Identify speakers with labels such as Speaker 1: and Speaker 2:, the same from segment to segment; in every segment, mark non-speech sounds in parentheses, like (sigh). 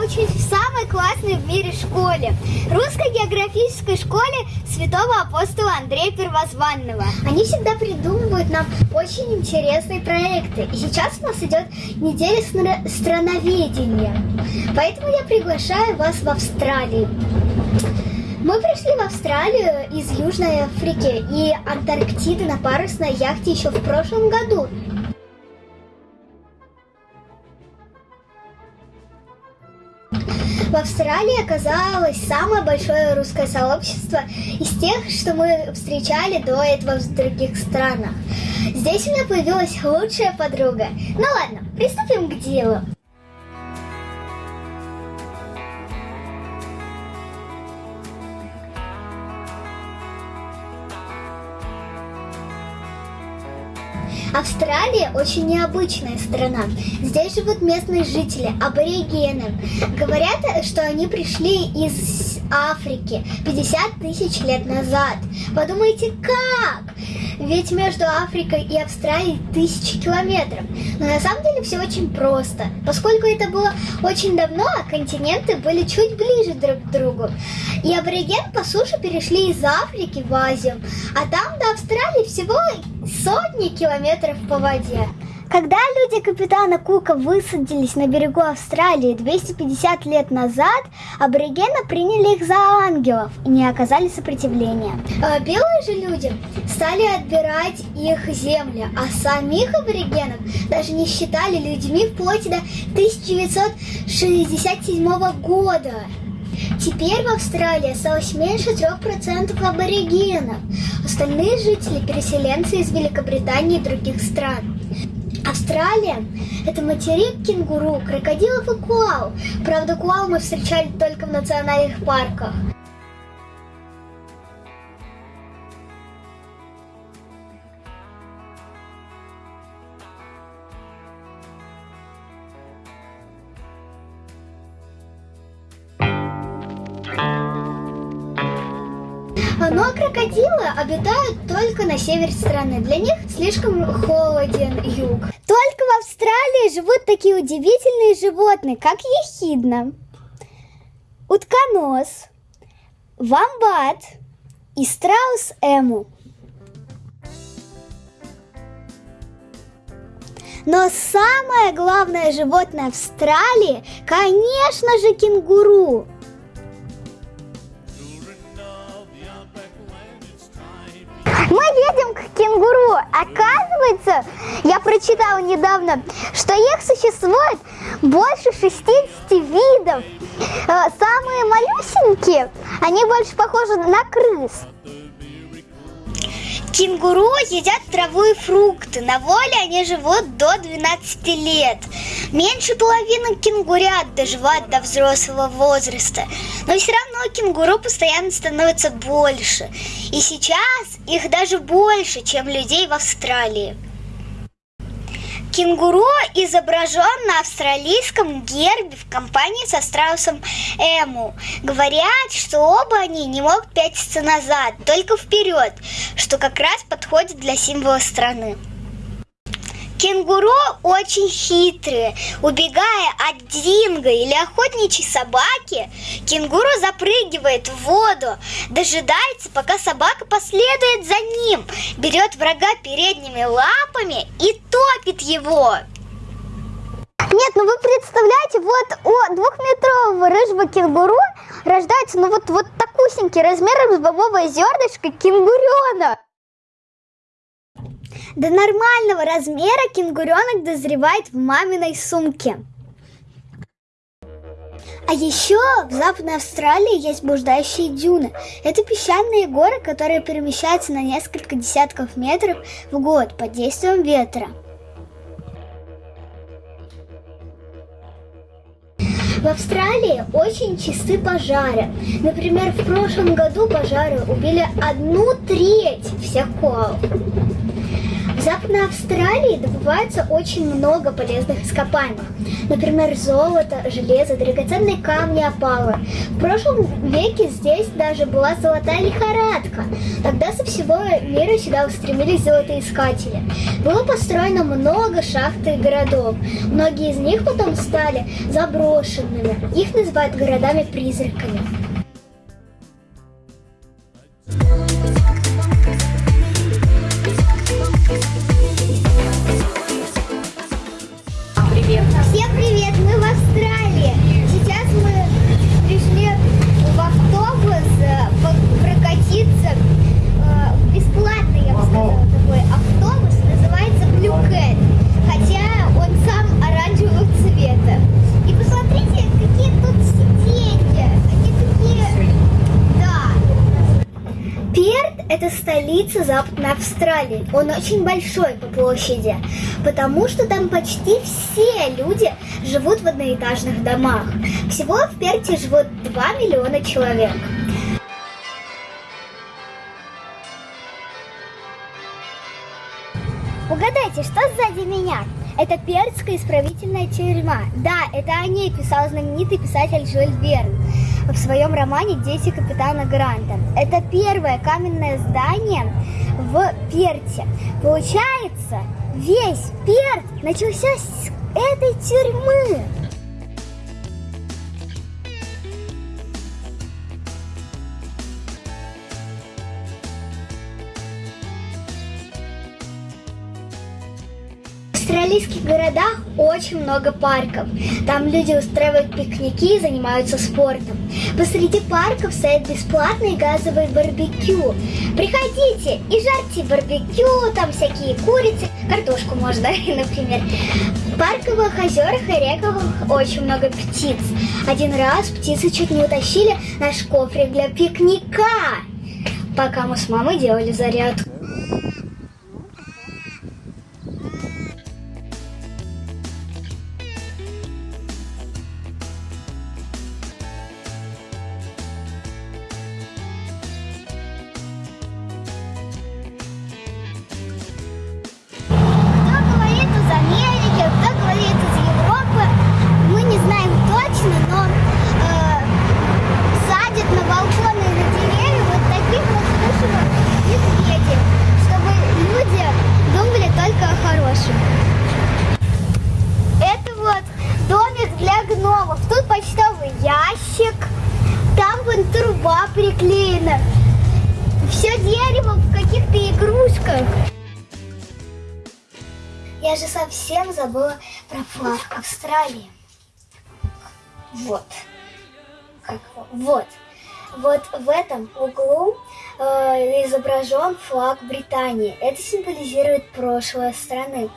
Speaker 1: я учусь в самой классной в мире школе. Русской географической школе святого апостола Андрея Первозванного. Они всегда придумывают нам очень интересные проекты. И сейчас у нас идет неделя стра- страноведения. Поэтому я приглашаю вас в Австралию. Мы пришли в Австралию из Южной Африки и Антарктиды на парусной яхте еще в прошлом году. В Австралии оказалось самое большое русское сообщество из тех, что мы встречали до этого в других странах. Здесь у меня появилась лучшая подруга. Ну ладно, приступим к делу. Австралия очень необычная страна. Здесь живут местные жители, аборигены. Говорят, что они пришли из Африки 50 тысяч лет назад. Подумайте, как? Ведь между Африкой и Австралией тысячи километров. Но на самом деле все очень просто. Поскольку это было очень давно, а континенты были чуть ближе друг к другу. И аборигены по суше перешли из Африки в Азию, а там до Австралии всего сотни километров по воде. Когда люди капитана Кука высадились на берегу Австралии 250 лет назад, аборигены приняли их за ангелов и не оказали сопротивления. А белые же люди стали отбирать их земли, а самих аборигенов даже не считали людьми вплоть до 1967 года. Теперь в Австралии осталось меньше 3% аборигенов. Остальные жители – переселенцы из Великобритании и других стран. Австралия – это материк кенгуру, крокодилов и куал. Правда, куал мы встречали только в национальных парках. Но крокодилы обитают только на севере страны. Для них слишком холоден юг. Только в Австралии живут такие удивительные животные, как ехидна, утконос, вамбат и страус эму. Но самое главное животное Австралии, конечно же, кенгуру. Мы едем к кенгуру. Оказывается, я прочитала недавно, что их существует больше 60 видов. Э, Самые малюсенькие, они больше похожи на крыс. Кенгуру едят траву и фрукты. На воле они живут до 12 лет. Меньше половины кенгурят доживают до взрослого возраста. Но все равно кенгуру постоянно становится больше. И сейчас их даже больше, чем людей в Австралии. Кенгуру изображен на австралийском гербе в компании со страусом Эму. Говорят, что оба они не могут пятиться назад, только вперед, что как раз подходит для символа страны. Кенгуру очень хитрые. Убегая от динго или охотничьей собаки, кенгуру запрыгивает в воду, дожидается, пока собака последует за ним, берет врага передними лапами и топит его. Нет, ну вы представляете, вот у двухметрового рыжего кенгуру рождается ну вот, вот такусенький размером с бобовое зернышко кенгуренок. До нормального размера кенгуренок дозревает в маминой сумке. А еще в Западной Австралии есть блуждающие дюны. Это песчаные горы, которые перемещаются на несколько десятков метров в год под действием ветра. В Австралии очень чисты пожары. Например, в прошлом году пожары убили одну треть всех коал. В Западной Австралии добывается очень много полезных ископаемых. Например, золото, железо, драгоценные камни, опалы. В прошлом веке здесь даже была золотая лихорадка. Тогда со всего мира сюда устремились золотоискатели. Было построено много шахт и городов. Многие из них потом стали заброшенными. Их называют городами-призраками. Столица Западной Австралии. Он очень большой по площади, потому что там почти все люди живут в одноэтажных домах. Всего в Перте живут 2 миллиона человек. Угадайте, что сзади меня? Это Перцкая исправительная тюрьма. Да, это о ней писал знаменитый писатель Жюль Верн в своем романе «Дети капитана Гранта». Это первое каменное здание в Перте. Получается, весь Перт начался с этой тюрьмы. Австралийских городах очень много парков. Там люди устраивают пикники и занимаются спортом. Посреди парков стоят бесплатные газовые барбекю. Приходите и жарьте барбекю, там всякие курицы, картошку можно, (laughs) например. В парковых озерах и реках очень много птиц. Один раз птицы чуть не утащили наш кофрик для пикника, пока мы с мамой делали зарядку. Австралии. Вот. Как? Вот. Вот в этом углу э, изображен флаг Британии. Это символизирует прошлое страны.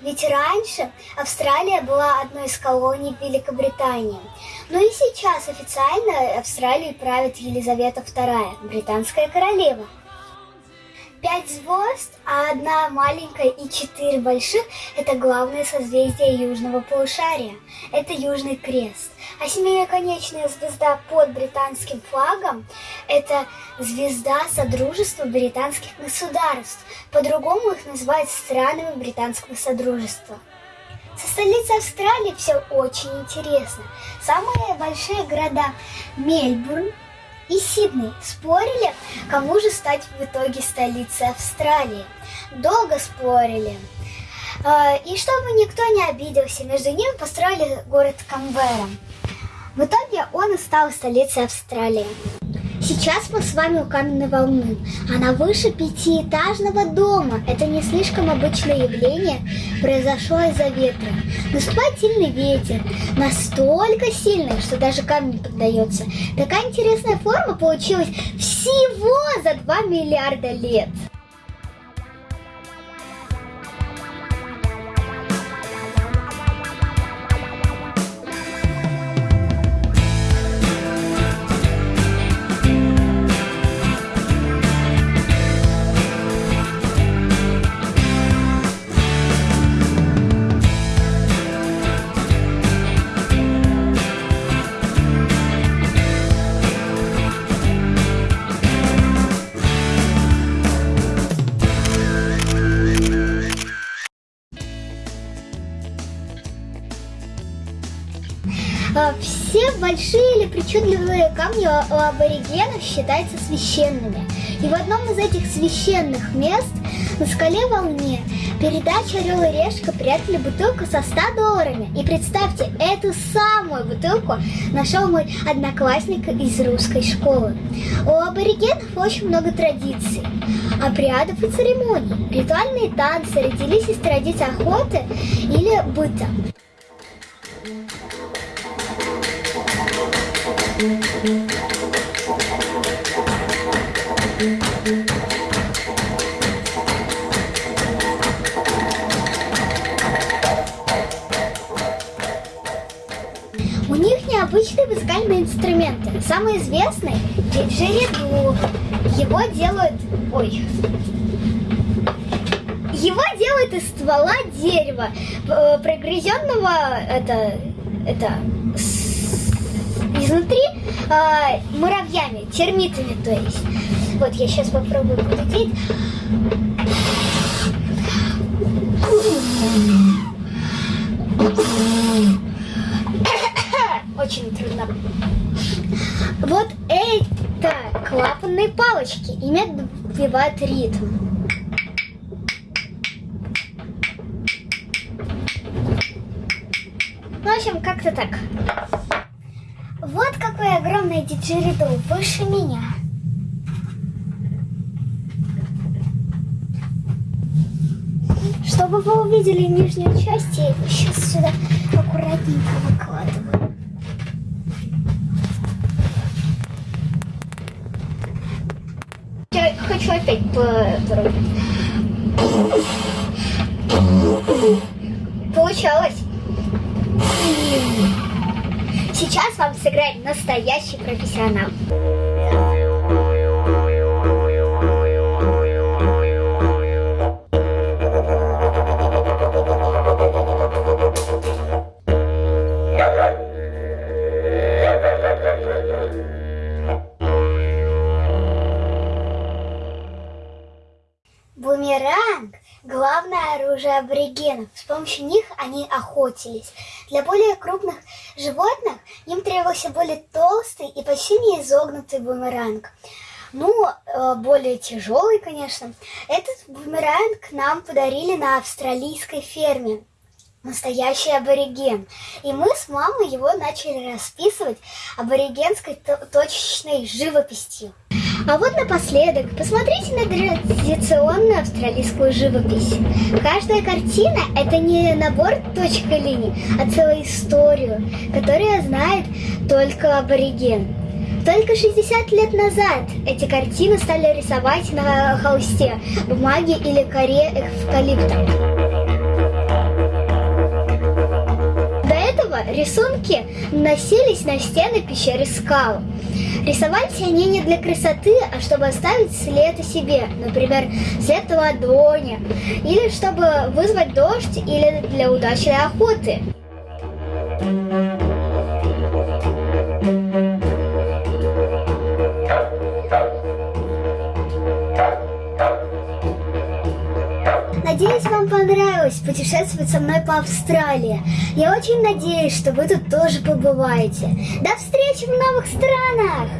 Speaker 1: Ведь раньше Австралия была одной из колоний Великобритании. Но и сейчас официально Австралией правит Елизавета II, британская королева. Пять звезд, а одна маленькая и четыре больших – это главное созвездие южного полушария. Это Южный Крест. А семиконечная звезда под британским флагом – это звезда Содружества британских государств. По-другому их называют странами британского Содружества. Со столицей Австралии все очень интересно. Самые большие города Мельбурн, и Сидней спорили, кому же стать в итоге столицей Австралии. Долго спорили. Э, И чтобы никто не обиделся, между ними построили город Камбера. В итоге он и стал столицей Австралии. Сейчас мы с вами у каменной волны. Она выше пятиэтажного дома. Это не слишком обычное явление. Произошло из-за ветра. Наступает сильный ветер. Настолько сильный, что даже камень поддается. Такая интересная форма получилась всего за 2 миллиарда лет. Все большие или причудливые камни у аборигенов считаются священными. И в одном из этих священных мест на скале волне передача «Орел и решка» прятали бутылку со 100 долларами. И представьте, эту самую бутылку нашел мой одноклассник из русской школы. У аборигенов очень много традиций, обрядов и церемоний. Ритуальные танцы родились из традиций охоты или быта. У них необычные музыкальные инструменты. Самый известный – диджериду. Его делают... Ой. Его делают из ствола дерева, э, прогрызенного это, это с- изнутри э, муравьями, термитами, то есть. Вот я сейчас попробую подудеть. Очень трудно. Вот это клапанные палочки. Ими отбивают ритм. В общем, как-то так. Вот какой огромный диджеридо выше меня. Чтобы вы увидели нижнюю часть, я его сейчас сюда аккуратненько выкладываю. Хочу опять потрогать. Получалось. Сейчас вам сыграет настоящий профессионал. Бумеранг – главное оружие аборигенов. С помощью них они охотились. Для более крупных животных им требовался более толстый и почти не изогнутый бумеранг. Ну, э, более тяжелый, конечно. Этот бумеранг нам подарили на австралийской ферме. Настоящий абориген. И мы с мамой его начали расписывать аборигенской то- точечной живописью. А вот напоследок, посмотрите на традиционную австралийскую живопись. Каждая картина – это не набор точек и линий, а целую историю, которую знает только абориген. Только 60 лет назад эти картины стали рисовать на холсте, бумаге или коре эвкалипта. Рисунки носились на стены пещеры скал. Рисовались они не для красоты, а чтобы оставить след о себе, например, след ладони, или чтобы вызвать дождь, или для удачной охоты. Надеюсь, вам понравилось путешествовать со мной по Австралии. Я очень надеюсь, что вы тут тоже побываете. До встречи в новых странах!